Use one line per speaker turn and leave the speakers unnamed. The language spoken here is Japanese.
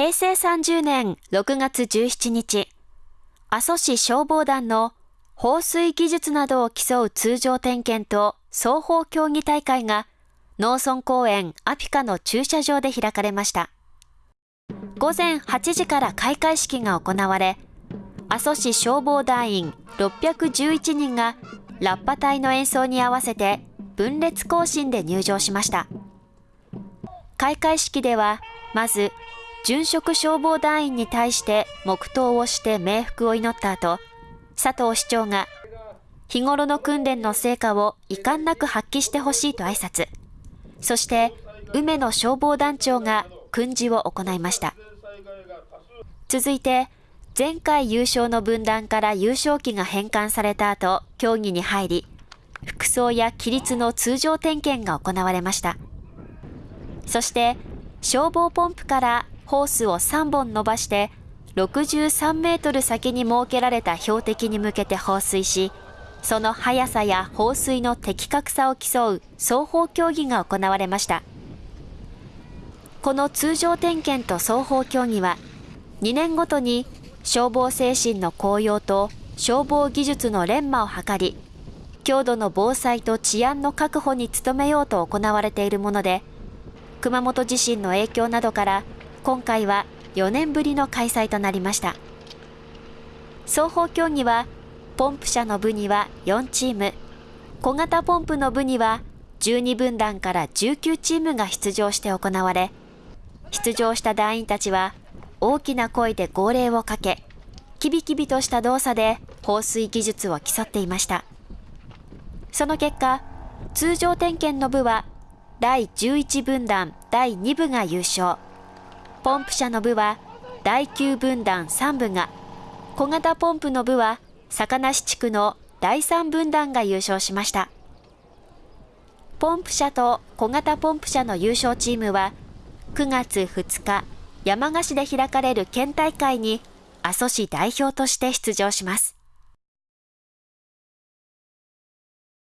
平成30年6月17日、阿蘇市消防団の放水技術などを競う通常点検と双方競技大会が農村公園アピカの駐車場で開かれました。午前8時から開会式が行われ、阿蘇市消防団員611人がラッパ隊の演奏に合わせて分列行進で入場しました。開会式では、まず、殉職消防団員に対して黙祷をして冥福を祈った後、佐藤市長が、日頃の訓練の成果を遺憾なく発揮してほしいと挨拶。そして、梅野消防団長が訓示を行いました。続いて、前回優勝の分団から優勝旗が返還された後、競技に入り、服装や規律の通常点検が行われました。そして、消防ポンプからホースを3本伸ばして、63メートル先に設けられた標的に向けて放水し、その速さや放水の的確さを競う双方競技が行われました。この通常点検と双方競技は、2年ごとに消防精神の高揚と消防技術の連磨を図り、強度の防災と治安の確保に努めようと行われているもので、熊本地震の影響などから今回は4年ぶりの開催となりました。双方競技は、ポンプ車の部には4チーム、小型ポンプの部には12分団から19チームが出場して行われ、出場した団員たちは大きな声で号令をかけ、キビキビとした動作で放水技術を競っていました。その結果、通常点検の部は第11分団第2部が優勝。ポンプ車の部は第9分団3部が、小型ポンプの部は坂梨地区の第3分団が優勝しました。ポンプ車と小型ポンプ車の優勝チームは9月2日山鹿市で開かれる県大会に阿蘇市代表として出場します。